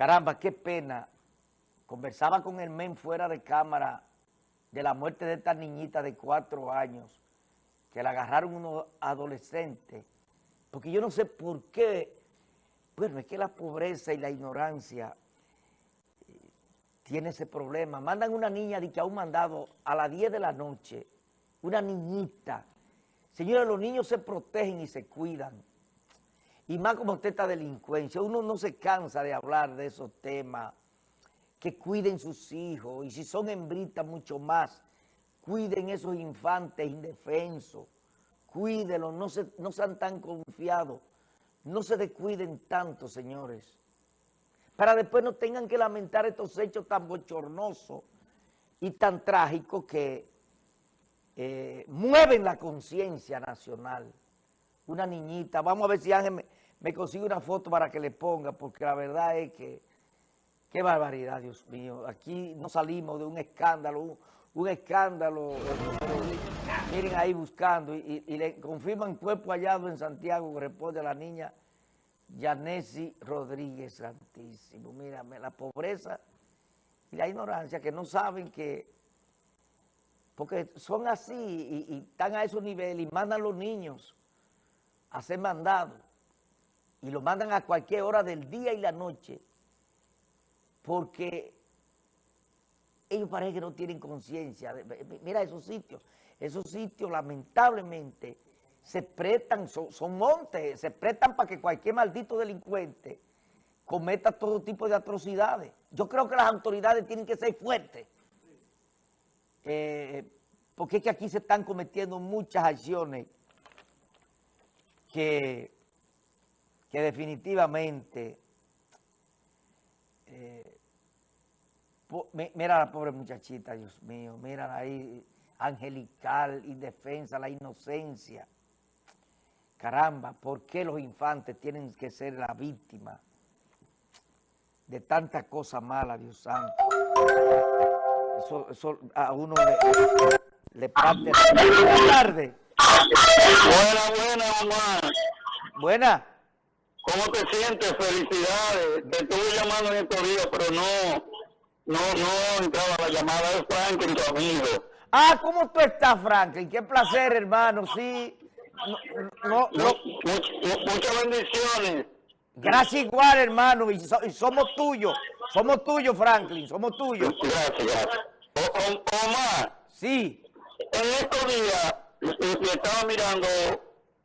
Caramba, qué pena. Conversaba con el men fuera de cámara de la muerte de esta niñita de cuatro años, que la agarraron unos adolescentes, porque yo no sé por qué, bueno, es que la pobreza y la ignorancia eh, tiene ese problema. Mandan una niña de que ha un mandado a las 10 de la noche, una niñita. Señores, los niños se protegen y se cuidan. Y más como usted delincuencia, uno no se cansa de hablar de esos temas, que cuiden sus hijos, y si son hembritas mucho más, cuiden esos infantes indefensos, cuídenlos, no, se, no sean tan confiados, no se descuiden tanto, señores, para después no tengan que lamentar estos hechos tan bochornosos y tan trágicos que eh, mueven la conciencia nacional. Una niñita, vamos a ver si Ángel me consigue una foto para que le ponga, porque la verdad es que, qué barbaridad, Dios mío. Aquí no salimos de un escándalo, un, escándalo. Miren ahí buscando y, le confirman cuerpo hallado en Santiago responde a la niña Yanesi Rodríguez Santísimo. Mírame, la pobreza y la ignorancia que no saben que, porque son así y, y están a esos niveles y mandan los niños a ser mandados y lo mandan a cualquier hora del día y la noche porque ellos parece que no tienen conciencia. Mira esos sitios, esos sitios lamentablemente se prestan, son, montes, se prestan para que cualquier maldito delincuente cometa todo tipo de atrocidades. Yo creo que las autoridades tienen que ser fuertes, eh, porque es que aquí se están cometiendo muchas acciones que que definitivamente, eh, mira a la pobre muchachita, Dios mío, mira ahí, angelical, indefensa, la inocencia. Caramba, ¿por qué los infantes tienen que ser la víctima de tanta cosa mala, Dios santo? Eso, a uno le, le parte. Tardes. Buena, buena, mamá. Buena. ¿Cómo te sientes? Felicidades. Te estuve llamando en estos días, pero no, no, no entraba la llamada de Franklin, tu amigo. Ah, ¿cómo tú estás, Franklin? Qué placer, hermano, sí. No, no, muchas bendiciones. Gracias igual, hermano, y, somos tuyos. Somos tuyos, Franklin, somos tuyos. Gracias, gracias. Omar. Sí. En estos días, estaba mirando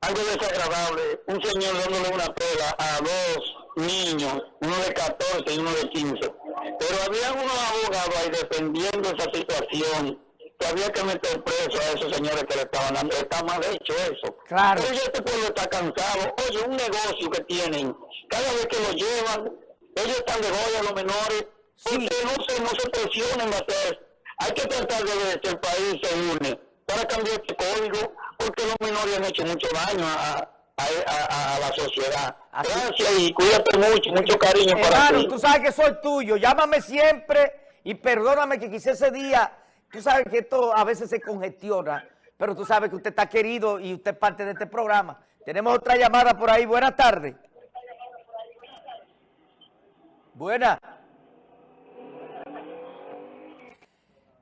algo desagradable, un señor dándole una pela a dos niños, uno de 14 y uno de 15. Pero había unos abogados ahí defendiendo esa situación, que había que meter preso a esos señores que le estaban dando. Está mal hecho eso. Claro. Pero este pueblo está cansado. Oye, un negocio que tienen, cada vez que lo llevan, ellos están de joya a los menores, porque no se, no se presionen a hacer. Hay que tratar de ver que el país se une para cambiar este código porque los menores han hecho mucho daño a, a, a, la sociedad. Gracias y cuídate mucho, mucho cariño para ti. tú sabes que soy tuyo, llámame siempre y perdóname que quise ese día, tú sabes que esto a veces se congestiona, pero tú sabes que usted está querido y usted es parte de este programa. Tenemos otra llamada por ahí, buenas tardes. Buenas.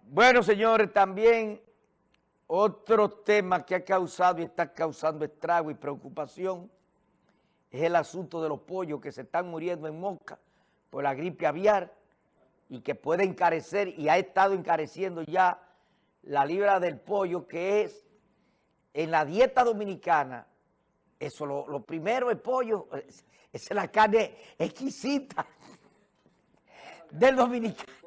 Bueno, señores, también otro tema que ha causado y está causando estrago y preocupación es el asunto de los pollos que se están muriendo en Moca por la gripe aviar y que puede encarecer y ha estado encareciendo ya la libra del pollo que es en la dieta dominicana, eso lo, primero es pollo, esa es la carne exquisita del dominicano.